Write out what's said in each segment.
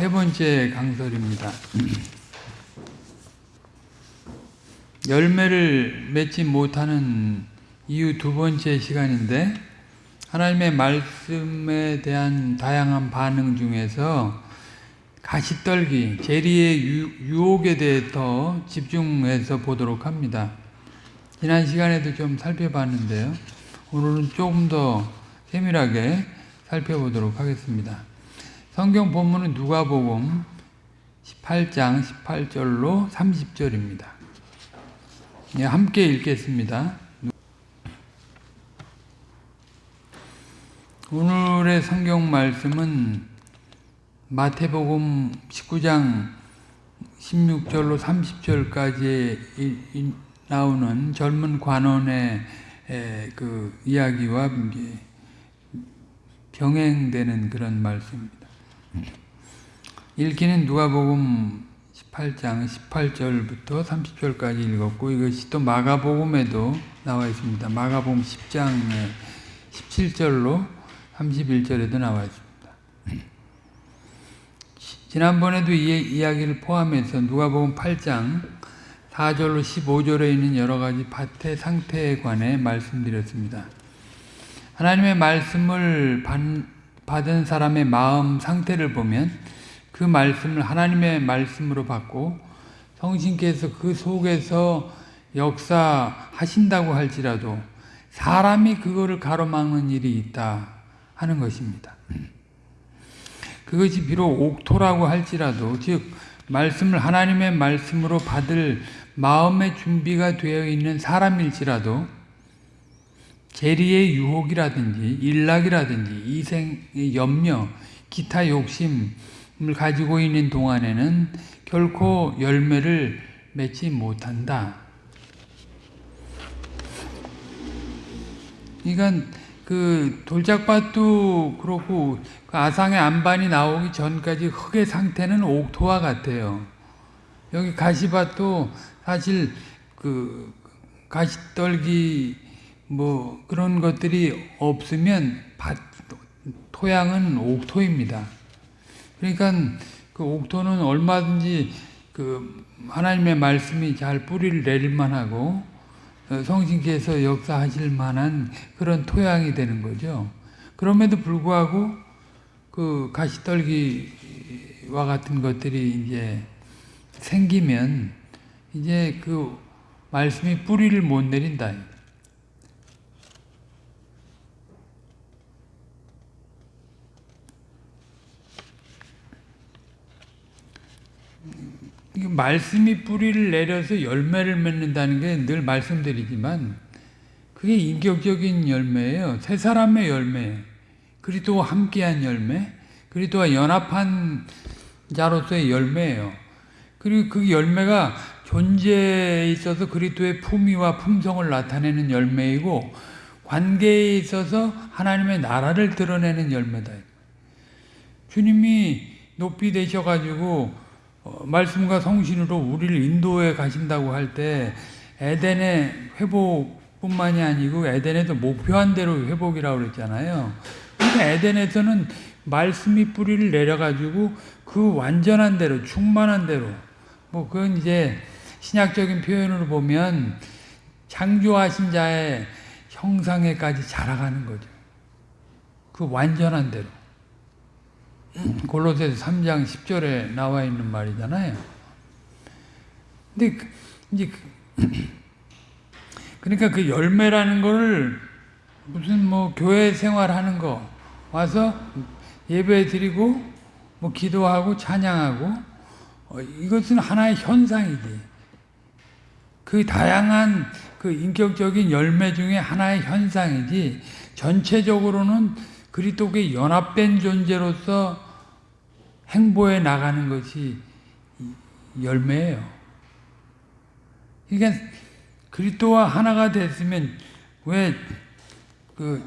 세 번째 강설입니다. 열매를 맺지 못하는 이유 두 번째 시간인데 하나님의 말씀에 대한 다양한 반응 중에서 가시떨기, 재리의 유혹에 대해 더 집중해서 보도록 합니다. 지난 시간에도 좀 살펴봤는데요. 오늘은 조금 더 세밀하게 살펴보도록 하겠습니다. 성경 본문은 누가복음 18장 18절로 30절입니다. 예, 함께 읽겠습니다. 오늘의 성경 말씀은 마태복음 19장 16절로 30절까지 나오는 젊은 관원의 그 이야기와 병행되는 그런 말씀입니다. 읽기는 누가복음 18장 18절부터 30절까지 읽었고 이것이 또 마가복음에도 나와 있습니다. 마가복음 10장에 17절로 31절에도 나와 있습니다. 지난번에도 이 이야기를 포함해서 누가복음 8장 4절로 15절에 있는 여러 가지 밭의 상태에 관해 말씀드렸습니다. 하나님의 말씀을 받 은 사람의 마음 상태를 보면 그 말씀을 하나님의 말씀으로 받고 성신께서 그 속에서 역사하신다고 할지라도 사람이 그거를 가로막는 일이 있다 하는 것입니다. 그것이 비록 옥토라고 할지라도 즉 말씀을 하나님의 말씀으로 받을 마음의 준비가 되어 있는 사람일지라도 재리의 유혹이라든지 일락이라든지 이생의 염려, 기타 욕심을 가지고 있는 동안에는 결코 열매를 맺지 못한다. 그러니까 그 돌짝밭도 그렇고 그 아상의 안반이 나오기 전까지 흙의 상태는 옥토와 같아요. 여기 가시밭도 사실 그 가시떨기 뭐 그런 것들이 없으면 밭, 토양은 옥토입니다. 그러니까 그 옥토는 얼마든지 그 하나님의 말씀이 잘 뿌리를 내릴 만하고 어, 성신께서 역사하실 만한 그런 토양이 되는 거죠. 그럼에도 불구하고 그 가시떨기와 같은 것들이 이제 생기면 이제 그 말씀이 뿌리를 못 내린다. 말씀이 뿌리를 내려서 열매를 맺는다는 게 늘 말씀드리지만 그게 인격적인 열매예요. 세 사람의 열매, 그리스도와 함께한 열매, 그리스도와 연합한 자로서의 열매예요. 그리고 그 열매가 존재에 있어서 그리스도의 품위와 품성을 나타내는 열매이고 관계에 있어서 하나님의 나라를 드러내는 열매다. 주님이 높이 되셔가지고 어, 말씀과 성신으로 우리를 인도해 가신다고 할 때 에덴의 회복뿐만이 아니고 에덴에도 목표한 대로 회복이라고 그랬잖아요. 그러니까 에덴에서는 말씀이 뿌리를 내려가지고 그 완전한 대로 충만한 대로 뭐 그건 이제 신약적인 표현으로 보면 창조하신 자의 형상에까지 자라가는 거죠. 그 완전한 대로. 골로새서 3장 10절에 나와 있는 말이잖아요. 근데 그, 이제 그, 그러니까 그 열매라는 거를 무슨 뭐 교회 생활하는 거 와서 예배 드리고 뭐 기도하고 찬양하고 어, 이것은 하나의 현상이지. 그 다양한 그 인격적인 열매 중에 하나의 현상이지 전체적으로는 그리스도께 연합된 존재로서 행보해 나가는 것이 열매예요. 그러니까 그리스도와 하나가 됐으면 왜그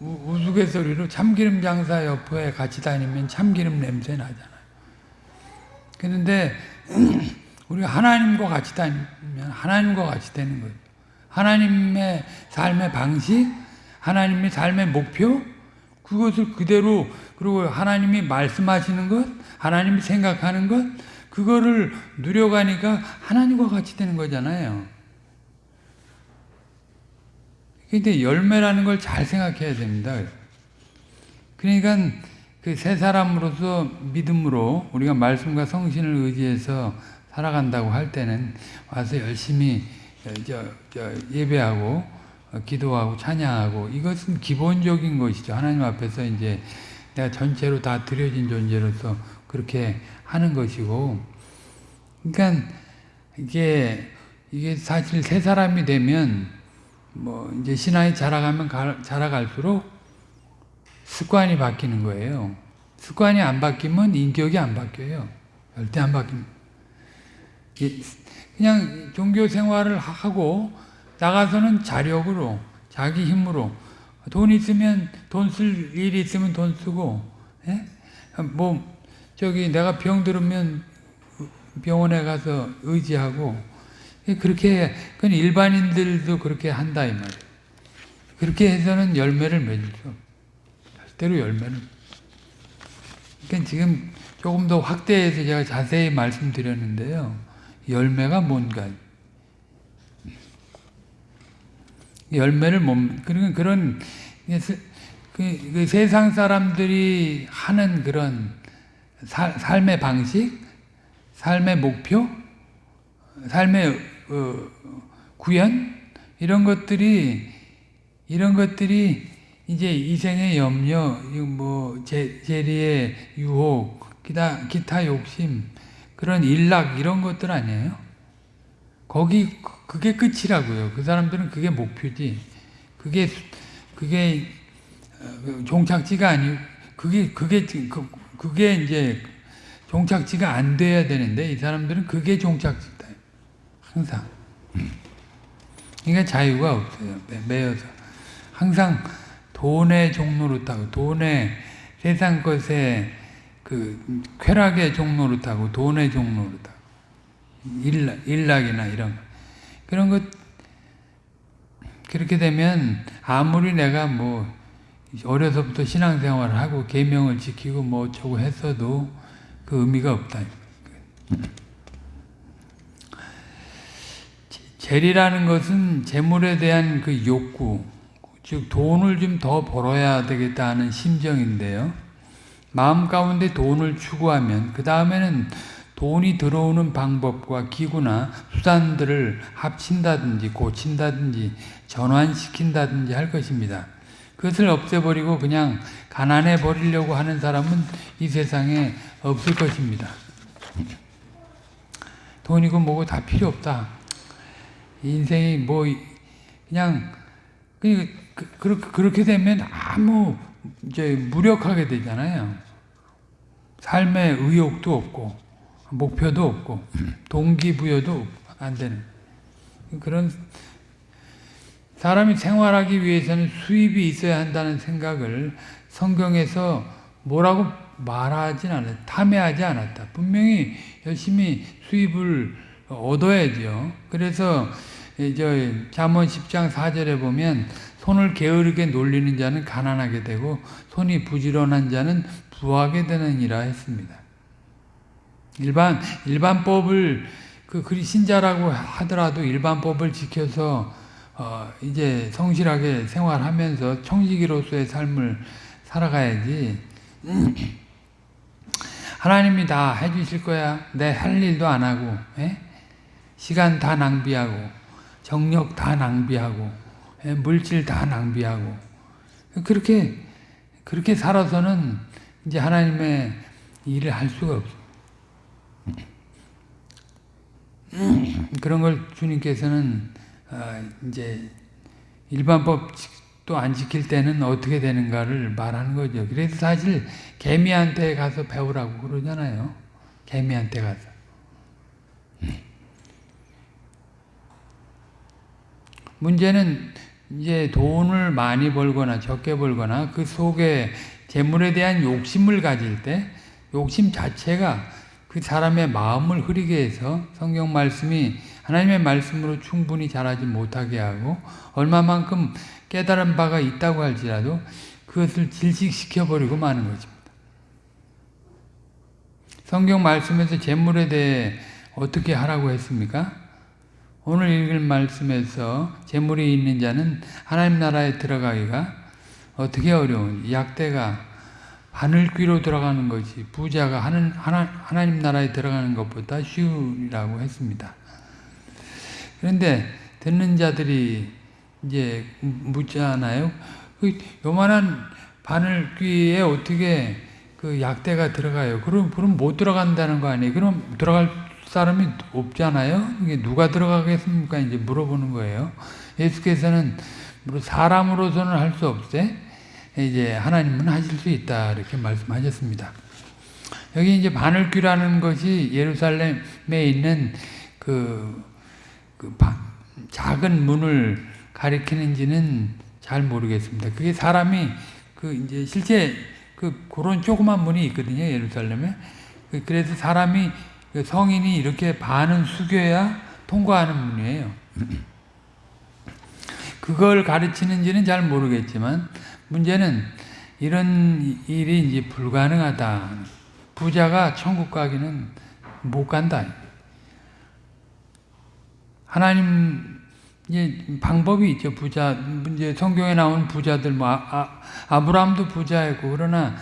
우스갯소리로 참기름 장사 옆에 같이 다니면 참기름 냄새 나잖아요. 그런데 우리가 하나님과 같이 다니면 하나님과 같이 되는 거예요. 하나님의 삶의 방식, 하나님의 삶의 목표, 그것을 그대로 그리고 하나님이 말씀하시는 것, 하나님이 생각하는 것, 그거를 누려가니까 하나님과 같이 되는 거잖아요. 근데 열매라는 걸 잘 생각해야 됩니다. 그러니까 그새 사람으로서 믿음으로 우리가 말씀과 성신을 의지해서 살아간다고 할 때는 와서 열심히 예배하고 기도하고 찬양하고 이것은 기본적인 것이죠. 하나님 앞에서 이제 내가 전체로 다 드려진 존재로서 그렇게 하는 것이고 그러니까 이게 이게 사실 새 사람이 되면 뭐 이제 신앙이 자라가면 가, 자라갈수록 습관이 바뀌는 거예요. 습관이 안 바뀌면 인격이 안 바뀌어요. 절대 안 바뀝니다. 그냥 종교 생활을 하고 나가서는 자력으로 자기 힘으로 돈 있으면 돈 쓸 일이 있으면 돈 쓰고 예? 뭐 저기 내가 병 들으면 병원에 가서 의지하고 그렇게 그건 일반인들도 그렇게 한다 이 말이에요. 그렇게 해서는 열매를 맺을 수. 절대로 열매는. 그러니까 지금 조금 더 확대해서 제가 자세히 말씀드렸는데요. 열매가 뭔가. 열매를 못, 그런, 그런, 그, 그 세상 사람들이 하는 그런 사, 삶의 방식, 삶의 목표, 삶의 어, 구현, 이런 것들이, 이런 것들이 이제 이생의 염려, 뭐, 제, 재리의 유혹, 기타, 기타 욕심, 그런 일락, 이런 것들 아니에요? 거기, 그게 끝이라고요. 그 사람들은 그게 목표지. 그게, 그게, 어, 종착지가 아니고, 그게, 그게, 그, 그게 이제 종착지가 안 돼야 되는데, 이 사람들은 그게 종착지다. 항상. 그러니까 자유가 없어요. 매여서. 항상 돈의 종로로 타고, 돈의 세상 것에 그 쾌락의 종로로 타고, 돈의 종로로 타고, 일락, 일락이나 이런 그런 것, 그렇게 되면 아무리 내가 뭐 어려서부터 신앙생활을 하고 계명을 지키고 뭐 어쩌고 했어도 그 의미가 없다. 재리라는 것은 재물에 대한 그 욕구, 즉 돈을 좀 더 벌어야 되겠다 하는 심정인데요. 마음 가운데 돈을 추구하면 그 다음에는 돈이 들어오는 방법과 기구나 수단들을 합친다든지 고친다든지 전환시킨다든지 할 것입니다. 그것을 없애버리고 그냥 가난해 버리려고 하는 사람은 이 세상에 없을 것입니다. 돈이고 뭐고 다 필요 없다. 인생이 뭐 그냥 그, 그, 그렇게 되면 아무 이제 무력하게 되잖아요. 삶의 의욕도 없고 목표도 없고 동기부여도 안 되는 그런 사람이 생활하기 위해서는 수입이 있어야 한다는 생각을 성경에서 뭐라고 말하진 않았다. 탐해하지 않았다. 분명히 열심히 수입을 얻어야죠. 그래서 저 잠언 10장 4절에 보면 손을 게으르게 놀리는 자는 가난하게 되고 손이 부지런한 자는 부하게 되느니라 했습니다. 일반 일반법을 그 그리 신자라고 하더라도 일반법을 지켜서 어 이제 성실하게 생활하면서 청지기로서의 삶을 살아가야지. 하나님이 다 해주실 거야. 내 할 일도 안 하고, 에? 예? 시간 다 낭비하고, 정력 다 낭비하고, 에? 예? 물질 다 낭비하고. 그렇게, 그렇게 살아서는 이제 하나님의 일을 할 수가 없어. 그런 걸 주님께서는 어, 이제 일반법도 안 지킬 때는 어떻게 되는가를 말하는 거죠. 그래서 사실 개미한테 가서 배우라고 그러잖아요. 개미한테 가서. 문제는 이제 돈을 많이 벌거나 적게 벌거나 그 속에 재물에 대한 욕심을 가질 때 욕심 자체가 그 사람의 마음을 흐리게 해서 성경 말씀이 하나님의 말씀으로 충분히 자라지 못하게 하고 얼마만큼 깨달은 바가 있다고 할지라도 그것을 질식시켜 버리고 마는 것입니다. 성경 말씀에서 재물에 대해 어떻게 하라고 했습니까? 오늘 읽을 말씀에서 재물이 있는 자는 하나님 나라에 들어가기가 어떻게 어려운 약대가 바늘귀로 들어가는 것이 부자가 하는 하나, 하나님 나라에 들어가는 것보다 쉬우라고 했습니다. 그런데 듣는 자들이 이제 묻잖아요. 그 요만한 바늘귀에 어떻게 그 약대가 들어가요? 그럼 그럼 못 들어간다는 거 아니에요? 그럼 들어갈 사람이 없잖아요. 이게 누가 들어가겠습니까? 이제 물어보는 거예요. 예수께서는 사람으로서는 할 수 없대. 이제 하나님은 하실 수 있다 이렇게 말씀하셨습니다. 여기 이제 바늘귀라는 것이 예루살렘에 있는 그, 그 바, 작은 문을 가리키는지는 잘 모르겠습니다. 그게 사람이 그 이제 실제 그 그런 조그만 문이 있거든요 예루살렘에. 그 그래서 사람이 그 성인이 이렇게 반은 숙여야 통과하는 문이에요. 그걸 가르치는지는 잘 모르겠지만 문제는 이런 일이 이제 불가능하다. 부자가 천국 가기는 못 간다. 하나님 이제 방법이 있죠. 부자 이제 성경에 나온 부자들 뭐 아, 아, 브라함도 부자였고 그러나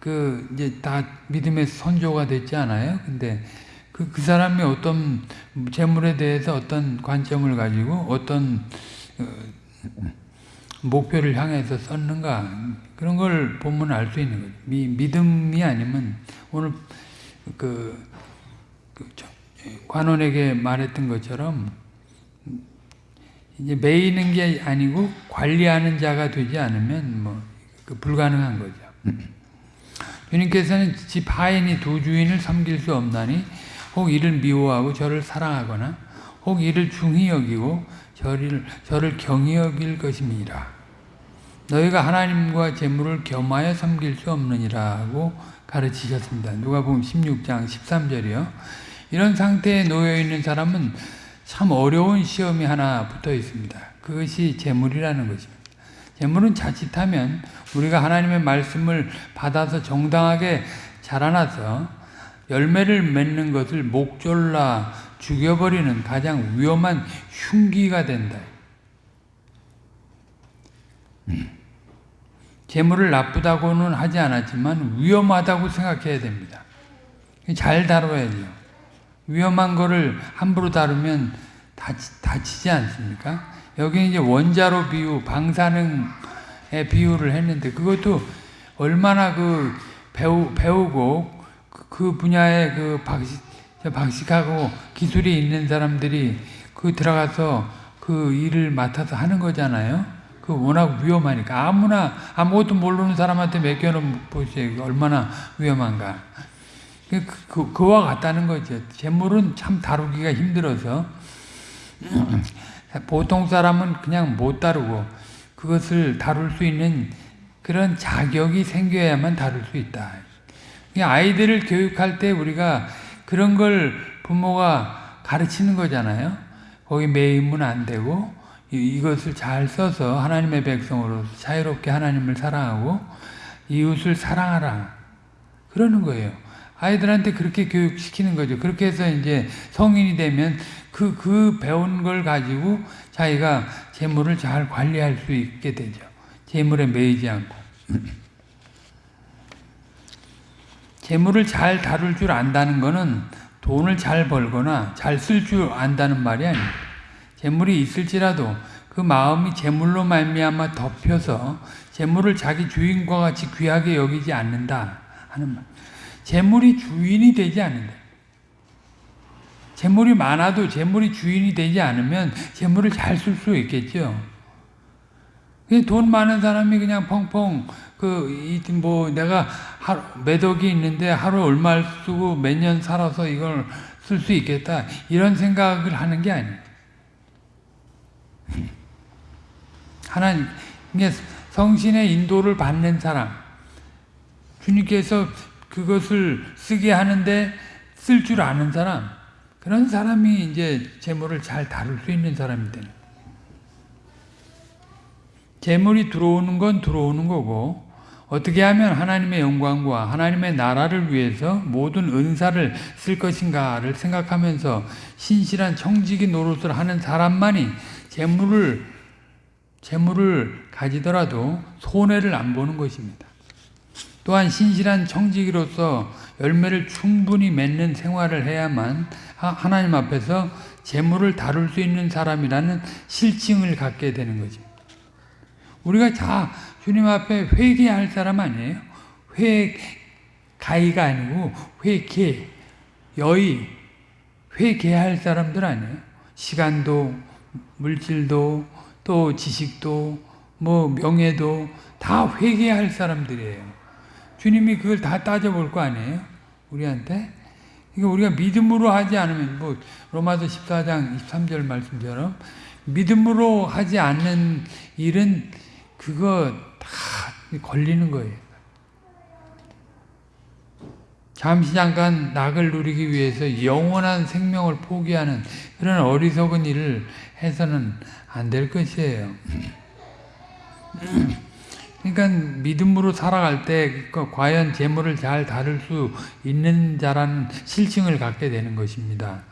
그 이제 다 믿음의 선조가 됐지 않아요. 근데 그, 그 사람이 어떤 재물에 대해서 어떤 관점을 가지고 어떤 어, 목표를 향해서 썼는가 그런 걸 보면 알 수 있는 거죠. 미, 믿음이 아니면 오늘 그, 그 관원에게 말했던 것처럼 이제 매이는 게 아니고 관리하는 자가 되지 않으면 뭐 그 불가능한 거죠. 주님께서는 집 하인이 두 주인을 섬길 수 없나니 혹 이를 미워하고 저를 사랑하거나 혹 이를 중히 여기고 저를, 저를 경히 여길 것임이라. 너희가 하나님과 재물을 겸하여 섬길 수 없느니라고 가르치셨습니다. 누가 보면 16장 13절이요. 이런 상태에 놓여 있는 사람은 참 어려운 시험이 하나 붙어 있습니다. 그것이 재물이라는 것입니다. 재물은 자칫하면 우리가 하나님의 말씀을 받아서 정당하게 자라나서 열매를 맺는 것을 목졸라 죽여버리는 가장 위험한 흉기가 된다. 재물을 나쁘다고는 하지 않았지만 위험하다고 생각해야 됩니다. 잘 다뤄야죠. 위험한 거를 함부로 다루면 다치, 다치지 않습니까? 여기 이제 원자로 비유, 방사능의 비유를 했는데 그것도 얼마나 그 배우, 배우고 그, 그 분야에 그 박식, 박식하고 기술이 있는 사람들이 그 들어가서 그 일을 맡아서 하는 거잖아요. 그 워낙 위험하니까 아무나 아무것도 모르는 사람한테 맡겨놓으면 보세요. 얼마나 위험한가. 그, 그, 그와 같다는 거죠. 재물은 참 다루기가 힘들어서 보통 사람은 그냥 못 다루고 그것을 다룰 수 있는 그런 자격이 생겨야만 다룰 수 있다. 아이들을 교육할 때 우리가 그런 걸 부모가 가르치는 거잖아요. 거기 매이면 안 되고 이것을 잘 써서 하나님의 백성으로 자유롭게 하나님을 사랑하고 이웃을 사랑하라. 그러는 거예요. 아이들한테 그렇게 교육시키는 거죠. 그렇게 해서 이제 성인이 되면 그, 그 배운 걸 가지고 자기가 재물을 잘 관리할 수 있게 되죠. 재물에 매이지 않고. 재물을 잘 다룰 줄 안다는 것은 돈을 잘 벌거나 잘 쓸 줄 안다는 말이 아닙니다. 재물이 있을지라도 그 마음이 재물로 말미암아 덮여서 재물을 자기 주인과 같이 귀하게 여기지 않는다 하는 말. 재물이 주인이 되지 않는다. 재물이 많아도 재물이 주인이 되지 않으면 재물을 잘 쓸 수 있겠죠. 돈 많은 사람이 그냥 펑펑 그뭐 내가 하루, 매덕이 있는데 하루 얼마 쓰고 몇 년 살아서 이걸 쓸 수 있겠다 이런 생각을 하는 게 아니에요. 하나님 성신의 인도를 받는 사람. 주님께서 그것을 쓰게 하는데 쓸 줄 아는 사람. 그런 사람이 이제 재물을 잘 다룰 수 있는 사람이 되는 재물이 들어오는 건 들어오는 거고 어떻게 하면 하나님의 영광과 하나님의 나라를 위해서 모든 은사를 쓸 것인가를 생각하면서 신실한 청지기 노릇을 하는 사람만이 재물을 재물을 가지더라도 손해를 안 보는 것입니다. 또한 신실한 청지기로서 열매를 충분히 맺는 생활을 해야만 하나님 앞에서 재물을 다룰 수 있는 사람이라는 실증을 갖게 되는 거죠. 우리가 자 주님 앞에 회개할 사람 아니에요. 회 가이가 아니고 회개 여의 회개할 사람들 아니에요. 시간도 물질도 또 지식도 뭐 명예도 다 회개할 사람들이에요. 주님이 그걸 다 따져볼 거 아니에요? 우리한테? 이거 우리가 믿음으로 하지 않으면 뭐 로마서 14장 23절 말씀처럼 믿음으로 하지 않는 일은 그거 다 걸리는 거예요. 잠시 잠깐 낙을 누리기 위해서 영원한 생명을 포기하는 그런 어리석은 일을 해서는 안 될 것이에요. 그러니까 믿음으로 살아갈 때그 과연 재물을 잘 다룰 수 있는 자라는 실증을 갖게 되는 것입니다.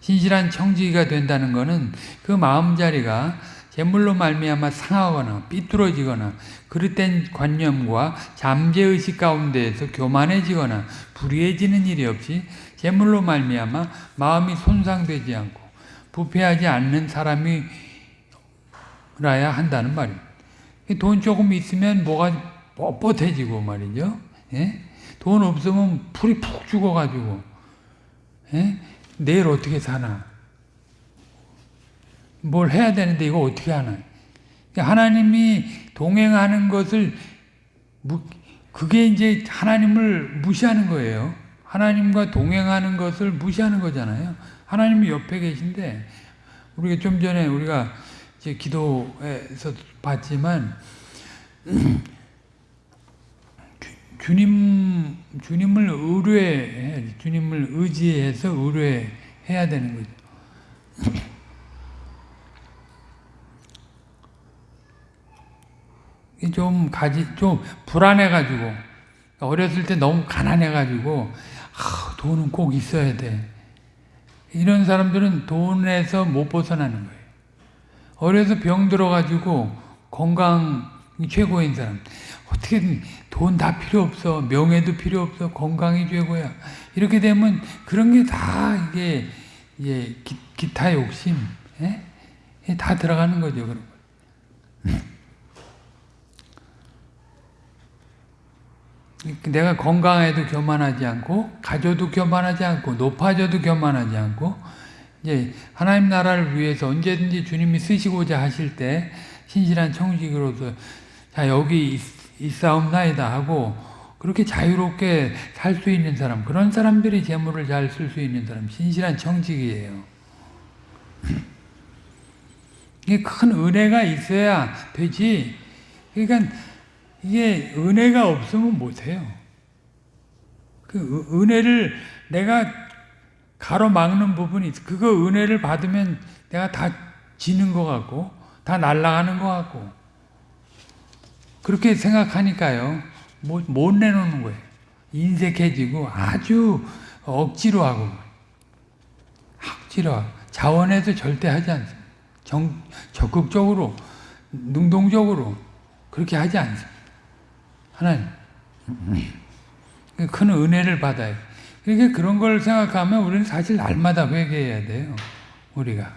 신실한 청지기가 된다는 것은 그 마음자리가 재물로 말미암아 상하거나 삐뚤어지거나 그릇된 관념과 잠재의식 가운데에서 교만해지거나 불의해지는 일이 없이 재물로 말미암아 마음이 손상되지 않고 부패하지 않는 사람이라야 한다는 말입니다. 돈 조금 있으면 뭐가 뻣뻣해지고 말이죠. 예? 돈 없으면 풀이 푹 죽어가지고 예? 내일 어떻게 사나 뭘 해야 되는데 이거 어떻게 하나 하나님이 동행하는 것을 그게 이제 하나님을 무시하는 거예요. 하나님과 동행하는 것을 무시하는 거잖아요. 하나님이 옆에 계신데 우리가 좀 전에 우리가 이제 기도에서 봤지만 주님 주님을 의뢰해 주님을 의지해서 의뢰해야 되는 거죠. 좀 가지 좀 불안해 가지고 어렸을 때 너무 가난해 가지고 아, 돈은 꼭 있어야 돼. 이런 사람들은 돈에서 못 벗어나는 거예요. 어려서 병 들어가지고 건강이 최고인 사람. 어떻게든 돈 다 필요 없어. 명예도 필요 없어. 건강이 최고야. 이렇게 되면 그런 게 다 이게, 이 기, 타 욕심, 예? 다 들어가는 거죠. 그런 내가 건강해도 교만하지 않고 가져도 교만하지 않고 높아져도 교만하지 않고 이제 하나님 나라를 위해서 언제든지 주님이 쓰시고자 하실 때 신실한 청직으로서 자 여기 있사옵나이다 하고 그렇게 자유롭게 살 수 있는 사람 그런 사람들이 재물을 잘 쓸 수 있는 사람 신실한 청직이에요. 이게 큰 은혜가 있어야 되지. 그러니까 이게 은혜가 없으면 못해요. 그 은혜를 내가 가로막는 부분이. 그거 은혜를 받으면 내가 다 지는 것 같고, 다 날아가는 것 같고, 그렇게 생각하니까요. 못, 못 내놓는 거예요. 인색해지고 아주 억지로 하고, 억지로 하고, 자원해서 절대 하지 않습니다. 정, 적극적으로, 능동적으로 그렇게 하지 않습니다. 하나님. 큰 은혜를 받아요. 그러니까 그런 걸 생각하면 우리는 사실 날마다 회개해야 돼요. 우리가.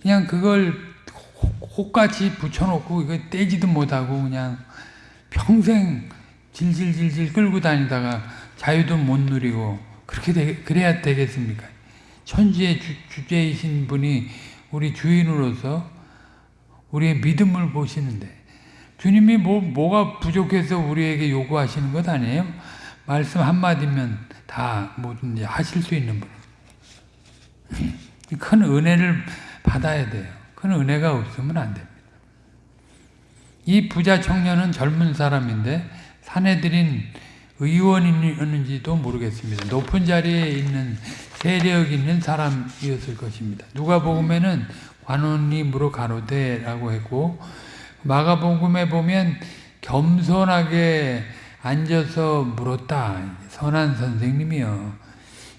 그냥 그걸 혹같이 붙여놓고 이거 떼지도 못하고 그냥 평생 질질질질 끌고 다니다가 자유도 못 누리고 그렇게 되, 그래야 되겠습니까? 천지의 주, 주제이신 분이 우리 주인으로서 우리의 믿음을 보시는데 주님이 뭐, 뭐가 부족해서 우리에게 요구하시는 것 아니에요? 말씀 한마디면 다 뭐든지 하실 수 있는 분. 큰 은혜를 받아야 돼요. 큰 은혜가 없으면 안 됩니다. 이 부자 청년은 젊은 사람인데 사내들인 의원이었는지도 모르겠습니다. 높은 자리에 있는 세력 있는 사람이었을 것입니다. 누가 보면은 관원이 물어 가로되라고 했고 마가복음에 보면 겸손하게 앉아서 물었다. 선한 선생님이요.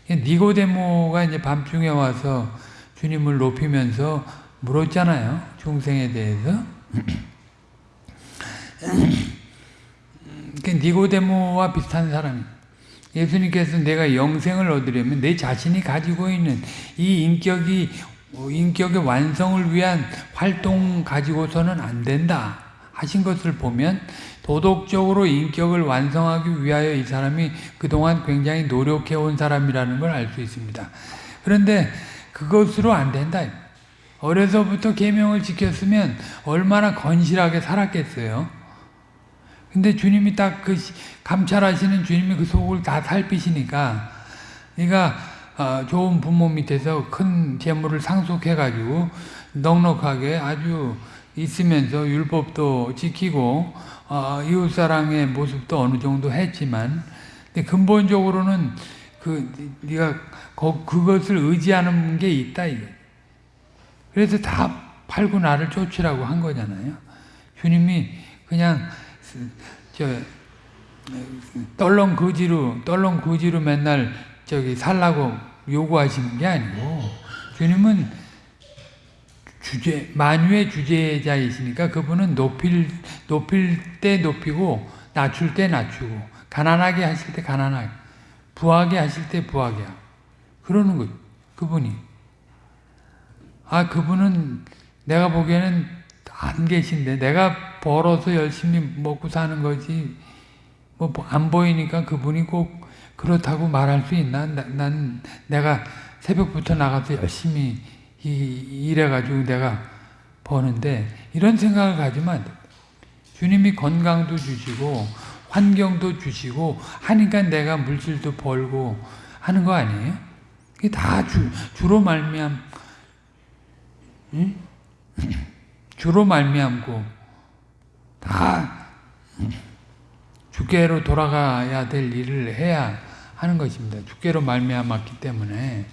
니고데모가 이제 밤중에 와서 주님을 높이면서 물었잖아요. 중생에 대해서. 그 니고데모와 비슷한 사람이 예수님께서 내가 영생을 얻으려면 내 자신이 가지고 있는 이 인격이 인격의 완성을 위한 활동 가지고서는 안 된다 하신 것을 보면 도덕적으로 인격을 완성하기 위하여 이 사람이 그동안 굉장히 노력해 온 사람이라는 걸 알 수 있습니다. 그런데 그것으로 안 된다. 어려서부터 계명을 지켰으면 얼마나 건실하게 살았겠어요. 근데 주님이 딱 그 감찰하시는 주님이 그 속을 다 살피시니까 네가 어, 좋은 부모 밑에서 큰 재물을 상속해 가지고 넉넉하게 아주 있으면서 율법도 지키고 어, 이웃사랑의 모습도 어느 정도 했지만 근데 근본적으로는 그 네가 그것을 의지하는 게 있다 이거. 그래서 다 팔고 나를 쫓으라고 한 거잖아요. 주님이 그냥 저 떨렁 거지로 떨렁 거지로 맨날 저기 살라고 요구하시는 게 아니고 주님은 주제 만유의 주제자이시니까 그분은 높일 높일 때 높이고 낮출 때 낮추고 가난하게 하실 때 가난하게 부하게 하실 때 부하게 하고 그러는 거죠. 그분이 아 그분은 내가 보기에는 안 계신데 내가 벌어서 열심히 먹고 사는 거지 뭐 안 보이니까 그분이 꼭 그렇다고 말할 수 있나? 나, 난 내가 새벽부터 나가서 열심히 일해가지고 내가 버는데 이런 생각을 가지면. 주님이 건강도 주시고 환경도 주시고 하니까 내가 물질도 벌고 하는 거 아니에요? 이게 다 주, 주로 말미암 응? 주로 말미암고 다 주께로 돌아가야 될 일을 해야 하는 것입니다. 주께로 말미암았기 때문에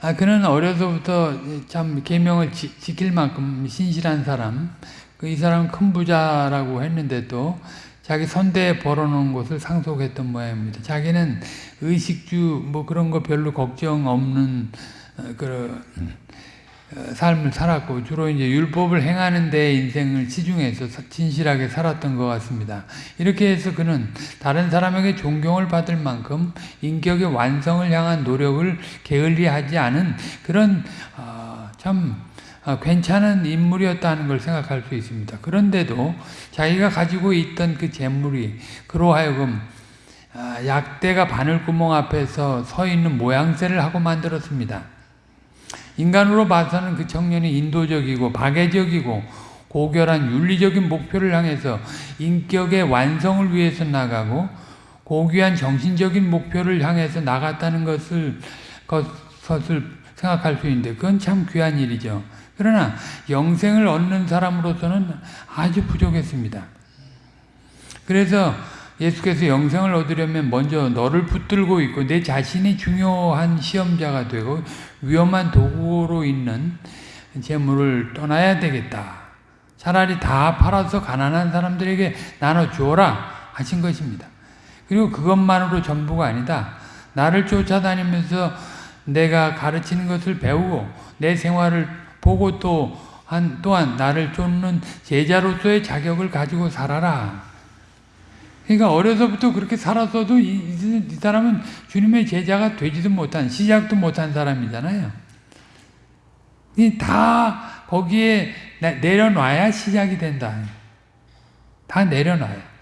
아 그는 어려서부터 참 계명을 지, 킬 만큼 신실한 사람 그이 사람 큰 부자라고 했는데도 자기 선대에 벌어놓은 것을 상속했던 모양입니다. 자기는 의식주 뭐 그런 거 별로 걱정 없는 어, 그런 어, 삶을 살았고 주로 이제 율법을 행하는 데 인생을 치중해서 진실하게 살았던 것 같습니다. 이렇게 해서 그는 다른 사람에게 존경을 받을 만큼 인격의 완성을 향한 노력을 게을리하지 않은 그런 어, 참 어, 괜찮은 인물이었다는 걸 생각할 수 있습니다. 그런데도 자기가 가지고 있던 그 재물이 그로 하여금 약대가 바늘구멍 앞에서 서 있는 모양새를 하고 만들었습니다. 인간으로 봐서는 그 청년이 인도적이고 박애적이고 고결한 윤리적인 목표를 향해서 인격의 완성을 위해서 나가고 고귀한 정신적인 목표를 향해서 나갔다는 것을, 것을 생각할 수 있는데 그건 참 귀한 일이죠. 그러나 영생을 얻는 사람으로서는 아주 부족했습니다. 그래서 예수께서 영생을 얻으려면 먼저 너를 붙들고 있고 내 자신이 중요한 시험자가 되고 위험한 도구로 있는 재물을 떠나야 되겠다. 차라리 다 팔아서 가난한 사람들에게 나눠주어라 하신 것입니다. 그리고 그것만으로 전부가 아니다. 나를 쫓아다니면서 내가 가르치는 것을 배우고 내 생활을 보고 또 한, 또한 나를 쫓는 제자로서의 자격을 가지고 살아라. 그러니까 어려서부터 그렇게 살았어도 이, 이, 이, 사람은 주님의 제자가 되지도 못한 시작도 못한 사람이잖아요. 다 거기에 내려놔야 시작이 된다. 다 내려놔야.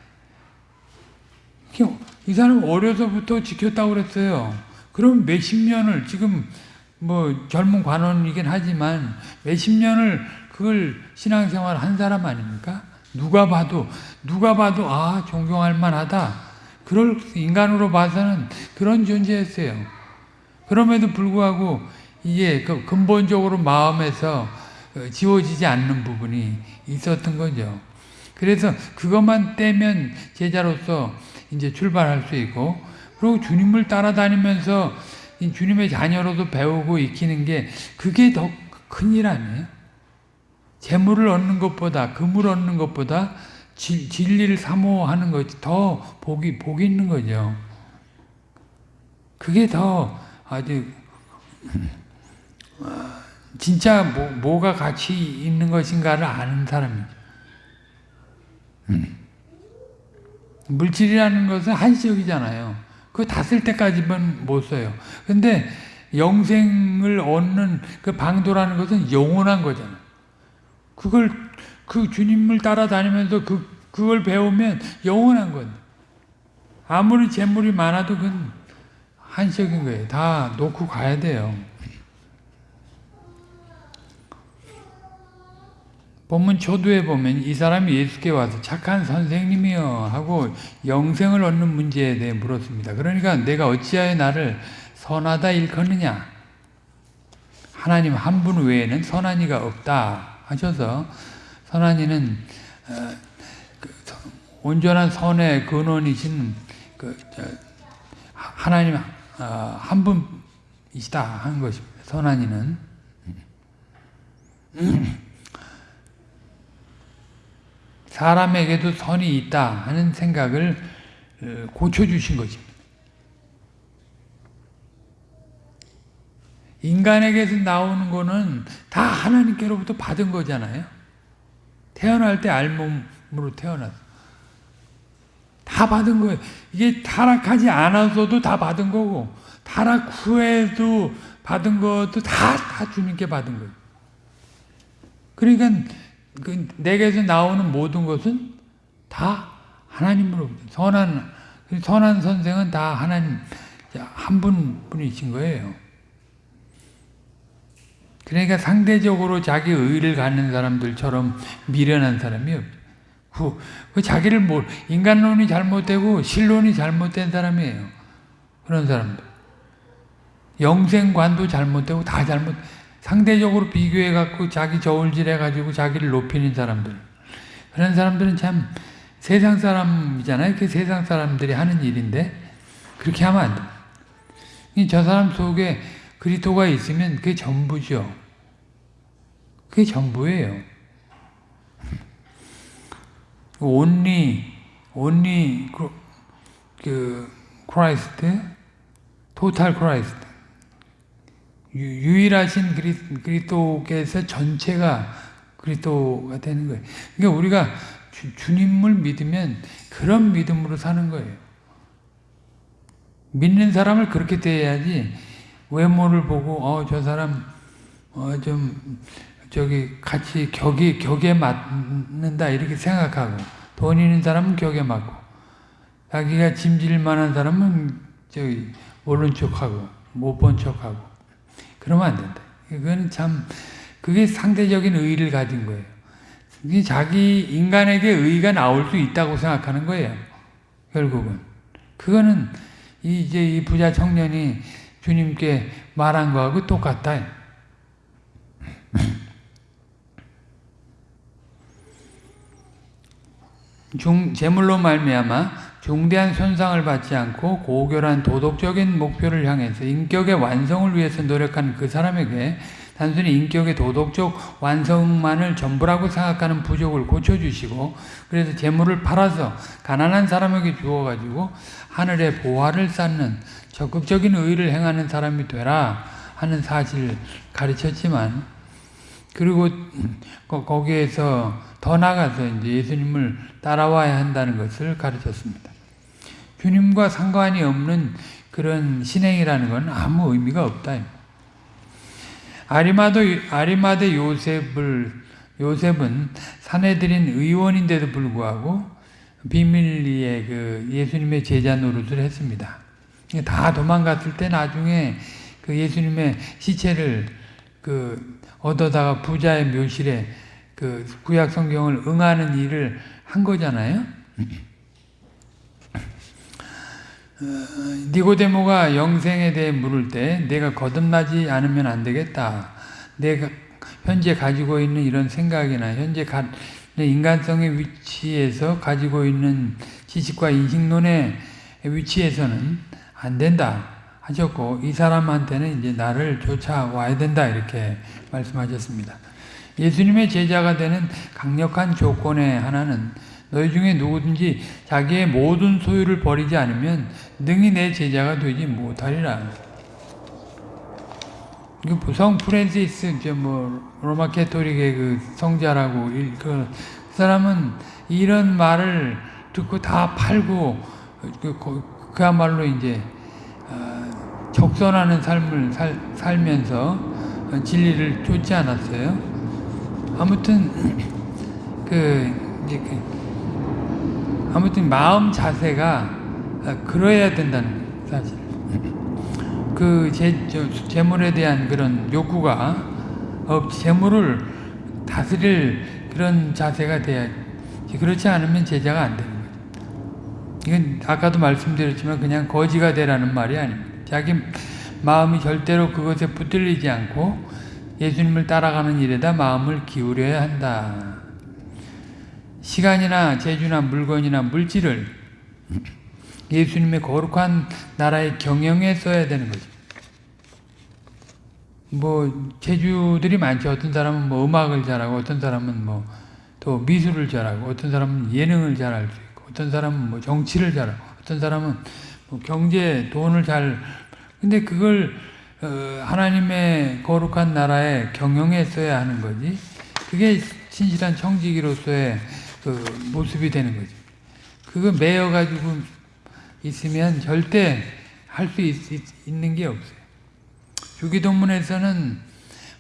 이 사람 어려서부터 지켰다고 그랬어요. 그럼 몇십 년을 지금 뭐 젊은 관원이긴 하지만 몇십 년을 그걸 신앙생활 한 사람 아닙니까? 누가 봐도 누가 봐도 아 존경할 만하다. 그럴 인간으로 봐서는 그런 존재였어요. 그럼에도 불구하고 이게 그 근본적으로 마음에서 어, 지워지지 않는 부분이 있었던 거죠. 그래서 그것만 떼면 제자로서 이제 출발할 수 있고 그리고 주님을 따라다니면서 주님의 자녀로도 배우고 익히는 게 그게 더 큰일 아니에요? 재물을 얻는 것보다 금을 얻는 것보다 진, 진리를 사모하는 것이 더 복이 복이 있는 거죠. 그게 더 아주 어, 진짜 뭐, 뭐가 가치 있는 것인가를 아는 사람이죠. 음. 물질이라는 것은 한시적이잖아요. 그거 다 쓸 때까지만 못 써요. 근데 영생을 얻는 그 방도라는 것은 영원한 거잖아요. 그걸 그 주님을 따라다니면서 그 그걸 배우면 영원한 건. 아무리 재물이 많아도 그건 한시적인 거예요. 다 놓고 가야 돼요. 본문 초두에 보면 이 사람이 예수께 와서 착한 선생님이여 하고 영생을 얻는 문제에 대해 물었습니다. 그러니까 내가 어찌하여 나를 선하다 일컫느냐 하나님 한 분 외에는 선한 이가 없다 하셔서 선한 이는 어, 그 온전한 선의 근원이신 그 하나님 어, 한 분이시다 하는 것입니다. 선한 이는 사람에게도 선이 있다 하는 생각을 어, 고쳐주신 것입니다. 인간에게서 나오는 거는 다 하나님께로부터 받은 거잖아요. 태어날 때 알몸으로 태어났어. 다 받은 거예요. 이게 타락하지 않았어도 다 받은 거고 타락 후에도 받은 것도 다, 다 주님께 받은 거예요. 그러니까 그 내게서 나오는 모든 것은 다 하나님으로부터 선한 선한 선생은 다 하나님 한분 분이신 거예요. 그러니까 상대적으로 자기 의를 갖는 사람들처럼 미련한 사람이 없죠. 그, 그 자기를 뭘 인간론이 잘못되고 신론이 잘못된 사람이에요. 그런 사람들. 영생관도 잘못되고 다 잘못. 상대적으로 비교해 갖고 자기 저울질해 가지고 자기를 높이는 사람들. 그런 사람들은 참 세상 사람이잖아요. 그 세상 사람들이 하는 일인데 그렇게 하면 안 돼. 저 사람 속에 그리스도가 있으면 그게 전부죠. 그게 전부예요. 그, 그 Christ total Christ 유일하신 그리스도께서 전체가 그리스도가 되는 거예요. 그러니까 우리가 주, 님을 믿으면 그런 믿음으로 사는 거예요. 믿는 사람을 그렇게 대해야지 외모를 보고 어 저 사람 어 좀 저기 같이 격이 격에 맞는다 이렇게 생각하고 돈 있는 사람은 격에 맞고 자기가 짐질 만한 사람은 저기 모른 척하고 못 본 척하고 그러면 안 된다. 그건 참 그게 상대적인 의의를 가진 거예요. 자기 인간에게 의의가 나올 수 있다고 생각하는 거예요. 결국은 그거는 이제 이 부자 청년이 주님께 말한 거하고 똑같다. 중 재물로 말미암아 중대한 손상을 받지 않고 고결한 도덕적인 목표를 향해서 인격의 완성을 위해서 노력한 그 사람에게 단순히 인격의 도덕적 완성만을 전부라고 생각하는 부족을 고쳐주시고 그래서 재물을 팔아서 가난한 사람에게 주어가지고 하늘의 보화를 쌓는 적극적인 의를 행하는 사람이 되라 하는 사실을 가르쳤지만 그리고 거기에서 더 나가서 이제 예수님을 따라와야 한다는 것을 가르쳤습니다. 주님과 상관이 없는 그런 신행이라는 건 아무 의미가 없다. 아리마도 아리마대 요셉을 요셉은 사내들인 의원인데도 불구하고 비밀리에 그 예수님의 제자 노릇을 했습니다. 다 도망갔을 때 나중에 그 예수님의 시체를 그 얻어다가 부자의 묘실에 그 구약 성경을 응하는 일을 한 거잖아요. 어, 니고데모가 영생에 대해 물을 때 내가 거듭나지 않으면 안 되겠다. 내가 현재 가지고 있는 이런 생각이나 현재 인간성의 위치에서 가지고 있는 지식과 인식론의 위치에서는 안 된다 하셨고 이 사람한테는 이제 나를 쫓아와야 된다 이렇게 말씀하셨습니다. 예수님의 제자가 되는 강력한 조건의 하나는 너희 중에 누구든지 자기의 모든 소유를 버리지 않으면 능히 내 제자가 되지 못하리라. 이거 성 프랜시스 뭐 로마 캐토릭의 그 성자라고 그 사람은 이런 말을 듣고 다 팔고 그, 그야말로 이제 어, 적선하는 삶을 살, 살면서 진리를 쫓지 않았어요. 아무튼 그 이제 그 아무튼 마음 자세가 그러해야 된다는 사실. 그 재, 재물에 대한 그런 욕구가 재물을 다스릴 그런 자세가 돼야지. 그렇지 않으면 제자가 안 되는 거죠. 이건 아까도 말씀드렸지만 그냥 거지가 되라는 말이 아닙니다. 자기 마음이 절대로 그것에 붙들리지 않고 예수님을 따라가는 일에다 마음을 기울여야 한다. 시간이나 재주나 물건이나 물질을 예수님의 거룩한 나라의 경영에 써야 되는 거죠. 뭐 재주들이 많죠. 어떤 사람은 뭐 음악을 잘하고 어떤 사람은 뭐 또 미술을 잘하고 어떤 사람은 예능을 잘할 수 있고 어떤 사람은 뭐 정치를 잘하고 어떤 사람은 뭐 경제 돈을 잘 근데 그걸 어 하나님의 거룩한 나라의 경영에 써야 하는 거지. 그게 신실한 청지기로서의 그 모습이 되는 거지. 그거 매여 가지고 있으면 절대 할 수 있는 게 없어요. 주기도문에서는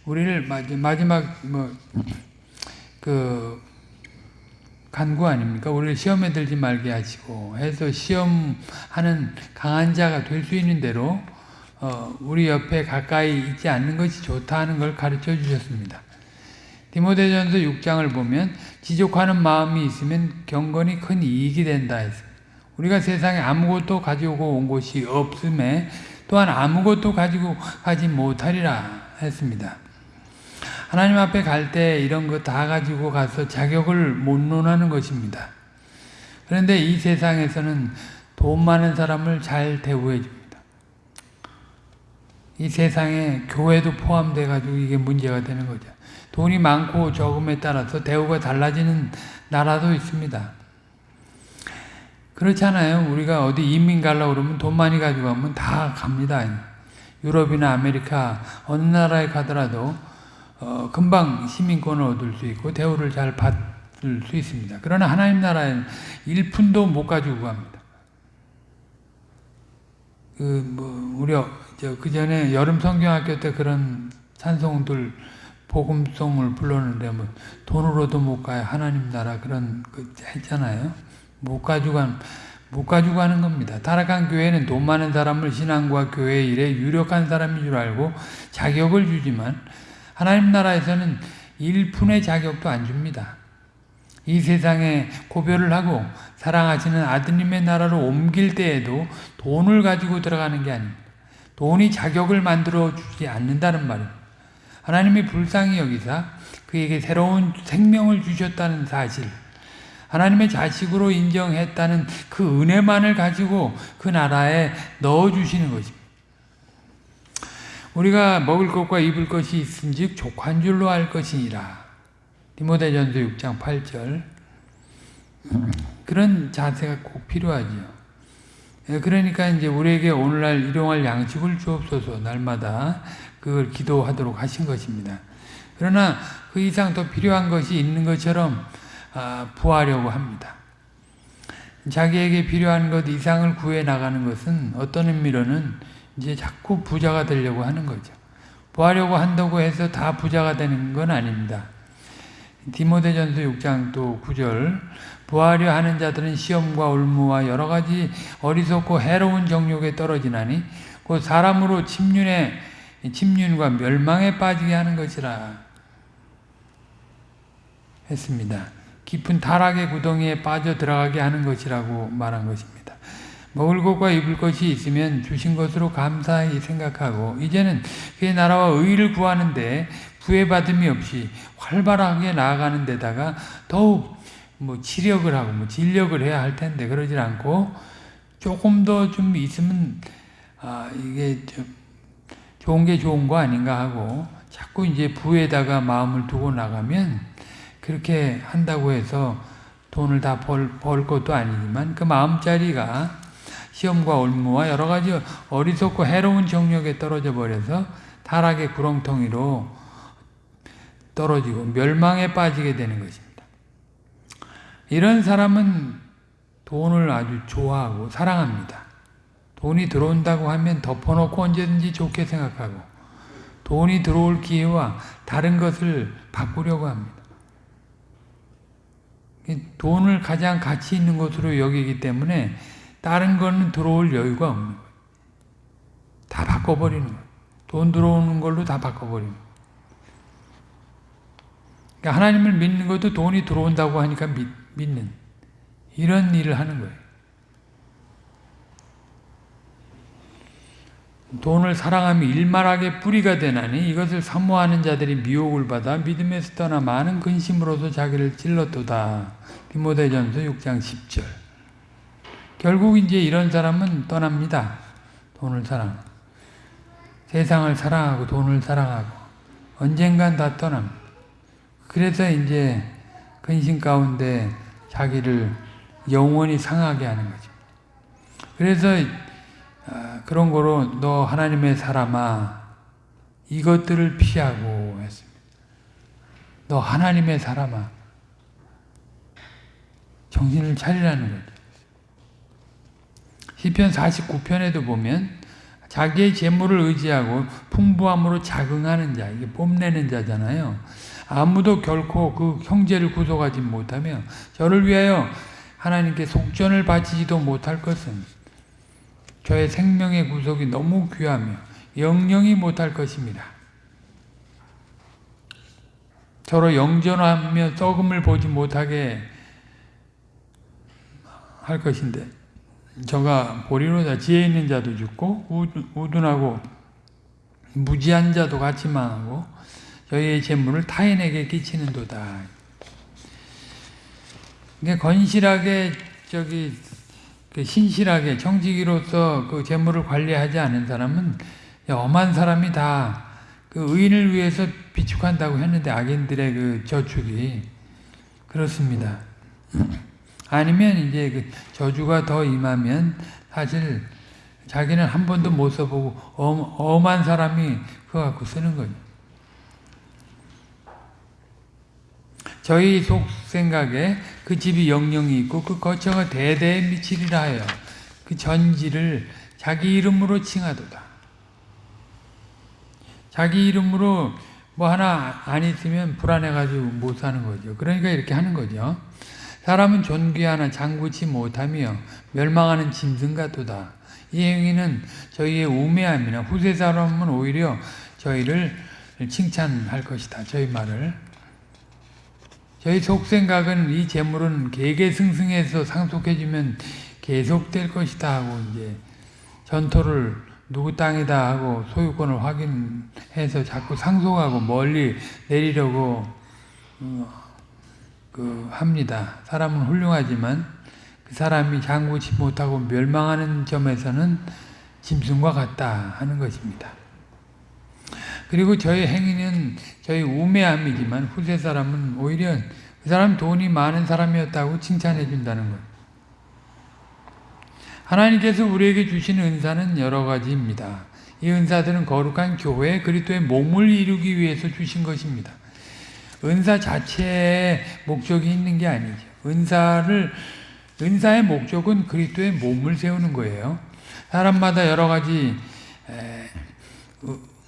우리를 마지막 뭐 그 간구 아닙니까? 우리를 시험에 들지 말게 하시고 해서 시험하는 강한 자가 될 수 있는 대로 어 우리 옆에 가까이 있지 않는 것이 좋다는 걸 가르쳐 주셨습니다. 디모데전서 6장을 보면 지족하는 마음이 있으면 경건이 큰 이익이 된다 했습니다. 우리가 세상에 아무것도 가지고 온 것이 없음에 또한 아무것도 가지고 가지 못하리라 했습니다. 하나님 앞에 갈 때 이런 거 다 가지고 가서 자격을 못 논하는 것입니다. 그런데 이 세상에서는 돈 많은 사람을 잘 대우해 줍니다. 이 세상에 교회도 포함돼 가지고 이게 문제가 되는 거죠. 돈이 많고 적음에 따라서 대우가 달라지는 나라도 있습니다. 그렇잖아요. 우리가 어디 이민 가려고 그러면 돈 많이 가지고 가면 다 갑니다. 유럽이나 아메리카 어느 나라에 가더라도 어, 금방 시민권을 얻을 수 있고 대우를 잘 받을 수 있습니다. 그러나 하나님 나라에는 1푼도 못 가지고 갑니다. 그, 뭐, 저, 그 전에 여름 성경학교 때 그런 찬송들, 복음송을 불렀는데, 뭐, 돈으로도 못 가요. 하나님 나라 그런, 그, 했잖아요. 못 가지고 간, 못 가지고 가는 겁니다. 타락한 교회는 돈 많은 사람을 신앙과 교회 일에 유력한 사람인 줄 알고 자격을 주지만, 하나님 나라에서는 1푼의 자격도 안 줍니다. 이 세상에 고별을 하고 사랑하시는 아드님의 나라로 옮길 때에도 돈을 가지고 들어가는 게 아닙니다. 돈이 자격을 만들어 주지 않는다는 말입니다. 하나님이 불쌍히 여기사 그에게 새로운 생명을 주셨다는 사실, 하나님의 자식으로 인정했다는 그 은혜만을 가지고 그 나라에 넣어주시는 것입니다. 우리가 먹을 것과 입을 것이 있은즉 족한 줄로 알 것이니라. 디모데전서 6장 8절 그런 자세가 꼭 필요하지요. 예, 그러니까 이제 우리에게 오늘날 일용할 양식을 주옵소서 날마다 그걸 기도하도록 하신 것입니다. 그러나 그 이상 더 필요한 것이 있는 것처럼 아, 부하려고 합니다. 자기에게 필요한 것 이상을 구해 나가는 것은 어떤 의미로는 이제 자꾸 부자가 되려고 하는 거죠. 부하려고 한다고 해서 다 부자가 되는 건 아닙니다. 디모데전서 6장 또 9절 부하려 하는 자들은 시험과 올무와 여러 가지 어리석고 해로운 정욕에 떨어지나니 곧 사람으로 침륜에 침륜과 멸망에 빠지게 하는 것이라 했습니다. 깊은 타락의 구덩이에 빠져 들어가게 하는 것이라고 말한 것입니다. 먹을 것과 입을 것이 있으면 주신 것으로 감사히 생각하고 이제는 그의 나라와 의를 구하는데 구애받음이 없이 활발하게 나아가는 데다가 더욱 뭐 치력을 하고 뭐 진력을 해야 할 텐데 그러질 않고 조금 더 좀 있으면 아 이게 좀 좋은 게 좋은 거 아닌가 하고 자꾸 이제 부에다가 마음을 두고 나가면 그렇게 한다고 해서 돈을 다 벌, 벌 것도 아니지만 그 마음자리가 시험과 올무와 여러 가지 어리석고 해로운 정력에 떨어져 버려서 타락의 구렁텅이로 떨어지고 멸망에 빠지게 되는 것입니다. 이런 사람은 돈을 아주 좋아하고 사랑합니다. 돈이 들어온다고 하면 덮어놓고 언제든지 좋게 생각하고 돈이 들어올 기회와 다른 것을 바꾸려고 합니다. 돈을 가장 가치 있는 것으로 여기기 때문에 다른 거는 들어올 여유가 없는 거예요. 다 바꿔버리는 거예요. 돈 들어오는 걸로 다 바꿔버리는 거예요. 그러니까 하나님을 믿는 것도 돈이 들어온다고 하니까 믿, 믿는 이런 일을 하는 거예요. 돈을 사랑하며 일말하게 뿌리가 되나니 이것을 사모하는 자들이 미혹을 받아 믿음에서 떠나 많은 근심으로서 자기를 찔렀도다. 디모데전서 6장 10절 결국 이제 이런 사람은 떠납니다. 돈을 사랑. 세상을 사랑하고 돈을 사랑하고 언젠간 다 떠납니다. 그래서 이제 근심 가운데 자기를 영원히 상하게 하는 거죠. 그래서 그런 거로 너 하나님의 사람아 이것들을 피하고 했습니다. 너 하나님의 사람아 정신을 차리라는 거죠. 시편 49편에도 보면 자기의 재물을 의지하고 풍부함으로 자긍하는 자, 이게 뽐내는 자잖아요. 아무도 결코 그 형제를 구속하지 못하며 저를 위하여 하나님께 속전을 바치지도 못할 것은 저의 생명의 구속이 너무 귀하며 영영이 못할 것입니다. 저로 영전하며 썩음을 보지 못하게 할 것인데 저가 보리로다 지혜 있는 자도 죽고 우둔하고 무지한 자도 같이 망하고 저희의 재물을 타인에게 끼치는 도다. 건실하게 저기 그 신실하게 정직이로서 그 재물을 관리하지 않은 사람은 엄한 사람이 다 그 의인을 위해서 비축한다고 했는데 악인들의 그 저축이 그렇습니다. 아니면 이제 그 저주가 더 임하면 사실 자기는 한 번도 못 써보고 엄, 엄한 사람이 그거 갖고 쓰는 거죠. 저희 속 생각에 그 집이 영영이 있고 그 거처가 대대에 미치리라 하여 그 전지를 자기 이름으로 칭하도다. 자기 이름으로 뭐 하나 안 있으면 불안해가지고 못 사는 거죠. 그러니까 이렇게 하는 거죠. 사람은 존귀하나 장구치 못하며 멸망하는 짐승 같도다. 이 행위는 저희의 우매함이나 후세 사람은 오히려 저희를 칭찬할 것이다. 저희 말을. 저희 속생각은 이 재물은 개개승승해서 상속해주면 계속될 것이다 하고 이제 전토를 누구 땅이다 하고 소유권을 확인해서 자꾸 상속하고 멀리 내리려고 어, 그 합니다. 사람은 훌륭하지만 그 사람이 장구치 못하고 멸망하는 점에서는 짐승과 같다 하는 것입니다. 그리고 저의 행위는 저희 우매함이지만 후세 사람은 오히려 그 사람 돈이 많은 사람이었다고 칭찬해 준다는 것. 하나님께서 우리에게 주신 은사는 여러 가지입니다. 이 은사들은 거룩한 교회 그리스도의 몸을 이루기 위해서 주신 것입니다. 은사 자체에 목적이 있는 게 아니죠. 은사를 은사의 목적은 그리스도의 몸을 세우는 거예요. 사람마다 여러 가지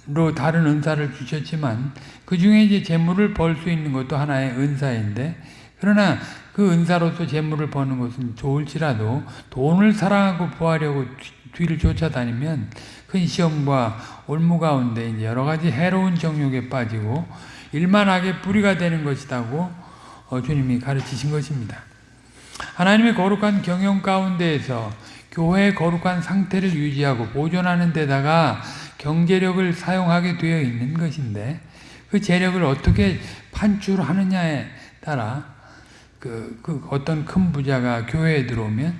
로 다른 은사를 주셨지만 그 중에 이제 재물을 벌 수 있는 것도 하나의 은사인데 그러나 그 은사로서 재물을 버는 것은 좋을지라도 돈을 사랑하고 구하려고 뒤를 쫓아다니면 큰 시험과 올무 가운데 이제 여러 가지 해로운 정욕에 빠지고 일만하게 뿌리가 되는 것이라고 어, 주님이 가르치신 것입니다. 하나님의 거룩한 경영 가운데에서 교회의 거룩한 상태를 유지하고 보존하는 데다가 경제력을 사용하게 되어 있는 것인데 그 재력을 어떻게 판출하느냐에 따라 그, 그 어떤 큰 부자가 교회에 들어오면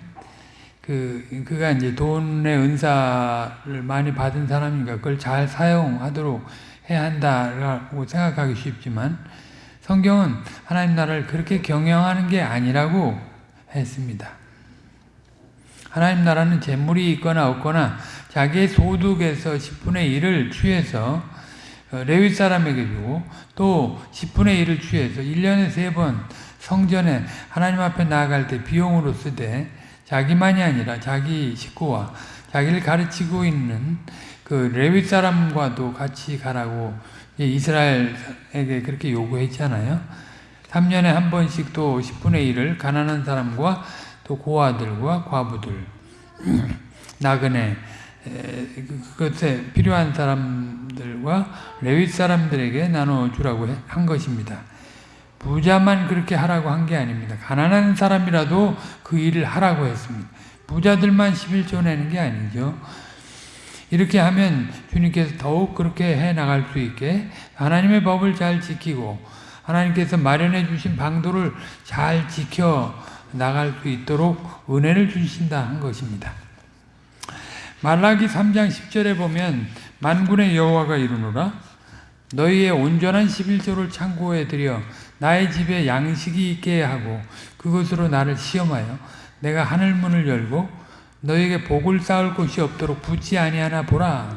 그 그가 이제 돈의 은사를 많이 받은 사람이니까 그걸 잘 사용하도록 해야 한다라고 생각하기 쉽지만 성경은 하나님 나라를 그렇게 경영하는 게 아니라고 했습니다. 하나님 나라는 재물이 있거나 없거나 자기의 소득에서 10분의 1을 취해서 어, 레위 사람에게 주고 또 10분의 1을 취해서 1년에 3번 성전에 하나님 앞에 나아갈 때 비용으로 쓰되 자기만이 아니라 자기 식구와 자기를 가르치고 있는 그 레위 사람과도 같이 가라고 이스라엘에게 그렇게 요구했잖아요. 3년에 한 번씩 또 10분의 1을 가난한 사람과 또 고아들과 과부들 나그네 그것에 필요한 사람들과 레위 사람들에게 나눠주라고 한 것입니다. 부자만 그렇게 하라고 한 게 아닙니다. 가난한 사람이라도 그 일을 하라고 했습니다. 부자들만 11조 내는 게 아니죠. 이렇게 하면 주님께서 더욱 그렇게 해 나갈 수 있게 하나님의 법을 잘 지키고 하나님께서 마련해 주신 방도를 잘 지켜 나갈 수 있도록 은혜를 주신다 한 것입니다. 말라기 3장 10절에 보면 만군의 여호와가 이르노라 너희의 온전한 11조를 창고에 들여 나의 집에 양식이 있게 하고 그것으로 나를 시험하여 내가 하늘 문을 열고 너에게 복을 쌓을 곳이 없도록 붙지 아니하나 보라.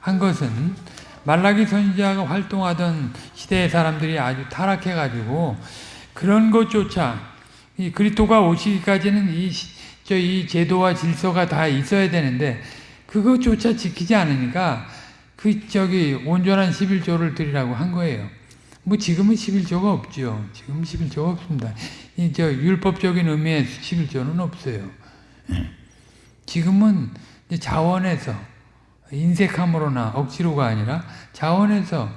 한 것은 말라기 선지자가 활동하던 시대의 사람들이 아주 타락해 가지고 그런 것조차 이 그리스도가 오시기까지는 이, 저, 이 제도와 질서가 다 있어야 되는데 그것조차 지키지 않으니까 그 저기 온전한 11조를 드리라고 한 거예요. 뭐 지금은 11조가 없죠. 지금 11조가 없습니다. 이 저 율법적인 의미의 11조는 없어요. 지금은 자원에서 인색함으로나 억지로가 아니라 자원에서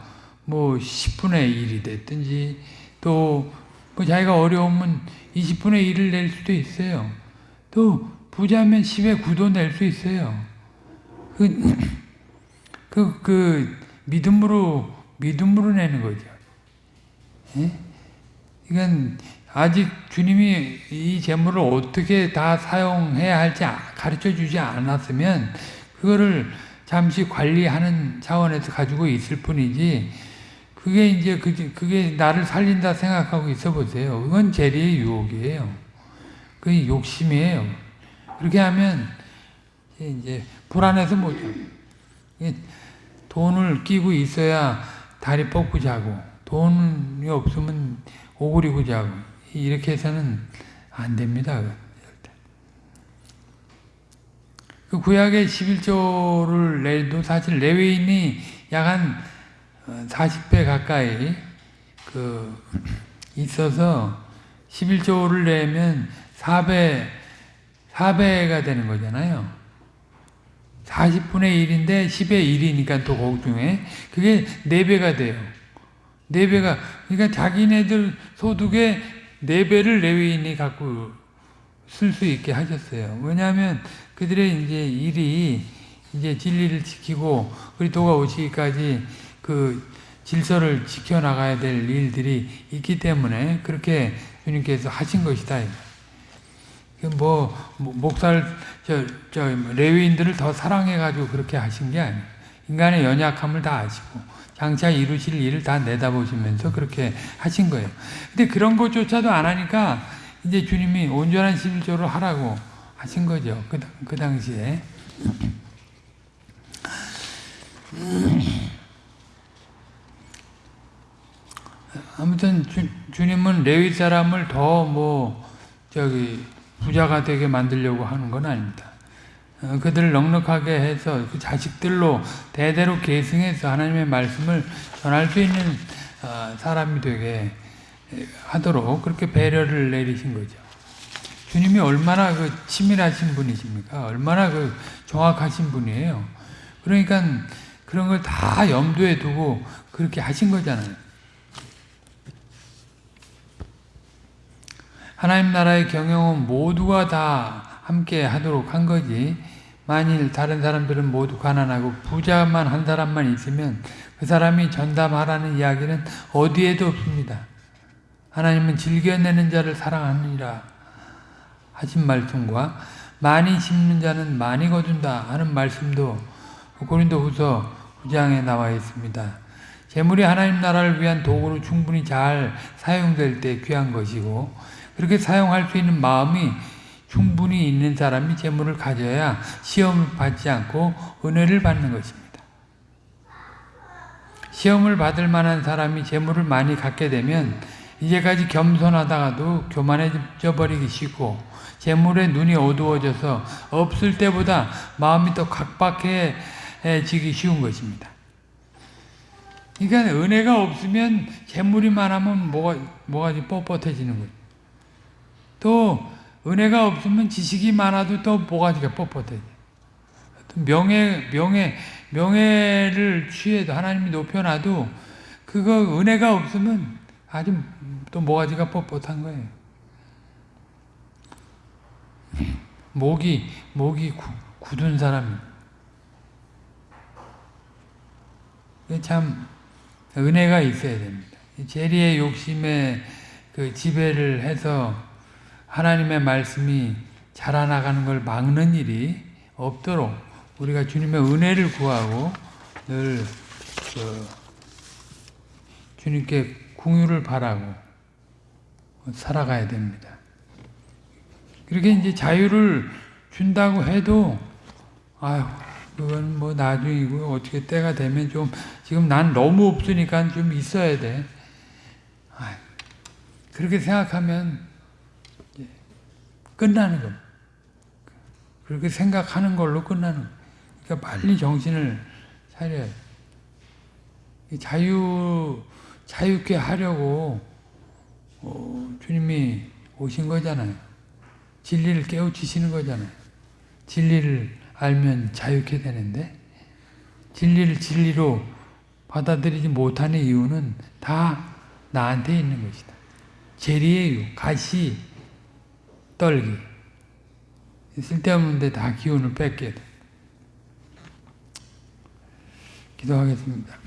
뭐 10분의 1이 됐든지 또 뭐 자기가 어려우면 20분의 1을 낼 수도 있어요. 또 부자면 10의 9도 낼 수 있어요. 그, 그, 그, 믿음으로, 믿음으로 내는 거죠. 예? 이건 아직 주님이 이 재물을 어떻게 다 사용해야 할지 가르쳐 주지 않았으면 그거를 잠시 관리하는 차원에서 가지고 있을 뿐이지 그게 이제 그게 나를 살린다 생각하고 있어 보세요. 그건 재리의 유혹이에요. 그 욕심이에요. 그렇게 하면 이제 불안해서 못 돈을 끼고 있어야 다리 뻗고 자고 돈이 없으면 오그리고 자고 이렇게 해서는 안 됩니다. 그 구약의 11조를 내도 사실 레위인이 약한 40배 가까이 그 있어서 11조를 내면 4배 4배가 되는 거잖아요. 40분의 1인데 10의 1이니까 또 거기 중에 그게 4배가 돼요. 4배가 그러니까 자기네들 소득의 4배를 레위인이 갖고 쓸 수 있게 하셨어요. 왜냐하면 그들의 이제 일이 이제 진리를 지키고 그리스도가 오시기까지 그 질서를 지켜나가야 될 일들이 있기 때문에 그렇게 주님께서 하신 것이다. 뭐, 목사를, 저, 저, 레위인들을 더 사랑해 가지고 그렇게 하신 게 아니에요. 인간의 연약함을 다 아시고, 장차 이루실 일을 다 내다보시면서 그렇게 하신 거예요. 근데 그런 것조차도 안 하니까, 이제 주님이 온전한 11조를 하라고 하신 거죠. 그, 그 당시에. 아무튼 주, 주님은 레위 사람을 더 뭐 저기 부자가 되게 만들려고 하는 건 아닙니다. 어, 그들을 넉넉하게 해서 그 자식들로 대대로 계승해서 하나님의 말씀을 전할 수 있는 어, 사람이 되게 하도록 그렇게 배려를 내리신 거죠. 주님이 얼마나 그 치밀하신 분이십니까? 얼마나 그 정확하신 분이에요. 그러니까 그런 걸 다 염두에 두고 그렇게 하신 거잖아요. 하나님 나라의 경영은 모두가 다 함께 하도록 한 거지. 만일 다른 사람들은 모두 가난하고 부자만 한 사람만 있으면 그 사람이 전담하라는 이야기는 어디에도 없습니다. 하나님은 즐겨내는 자를 사랑하느니라 하신 말씀과 많이 심는 자는 많이 거둔다 하는 말씀도 고린도 후서 9장에 나와 있습니다. 재물이 하나님 나라를 위한 도구로 충분히 잘 사용될 때 귀한 것이고 그렇게 사용할 수 있는 마음이 충분히 있는 사람이 재물을 가져야 시험을 받지 않고 은혜를 받는 것입니다. 시험을 받을 만한 사람이 재물을 많이 갖게 되면 이제까지 겸손하다가도 교만해져 버리기 쉽고 재물에 눈이 어두워져서 없을 때보다 마음이 더 각박해지기 쉬운 것입니다. 그러니까 은혜가 없으면 재물이 많으면 뭐가 뭐가 뻣뻣해지는 거예요. 또 은혜가 없으면 지식이 많아도 또 뭐가지가 뻣뻣해. 또 명예 명예 명예를 취해도 하나님이 높여놔도 그거 은혜가 없으면 아주 또 뭐가지가 뻣뻣한 거예요. 목이 목이 구, 굳은 사람이 참 은혜가 있어야 됩니다. 재리의 욕심에 그 지배를 해서 하나님의 말씀이 자라나가는 걸 막는 일이 없도록 우리가 주님의 은혜를 구하고 늘 그 주님께 궁유를 바라고 살아가야 됩니다. 그렇게 이제 자유를 준다고 해도 아유 그건 뭐 나중이고 어떻게 때가 되면 좀 지금 난 너무 없으니까 좀 있어야 돼. 아유, 그렇게 생각하면 끝나는 겁니다. 그렇게 생각하는 걸로 끝나는 거예요. 그러니까 빨리 정신을 차려야 돼. 자유, 자유케 하려고 어, 주님이 오신 거잖아요. 진리를 깨우치시는 거잖아요. 진리를 알면 자유케 되는데 진리를 진리로 받아들이지 못하는 이유는 다 나한테 있는 것이다. 재리의 유, 가시, 떨기. 쓸데없는데 다 기운을 뺏게 돼. 기도하겠습니다.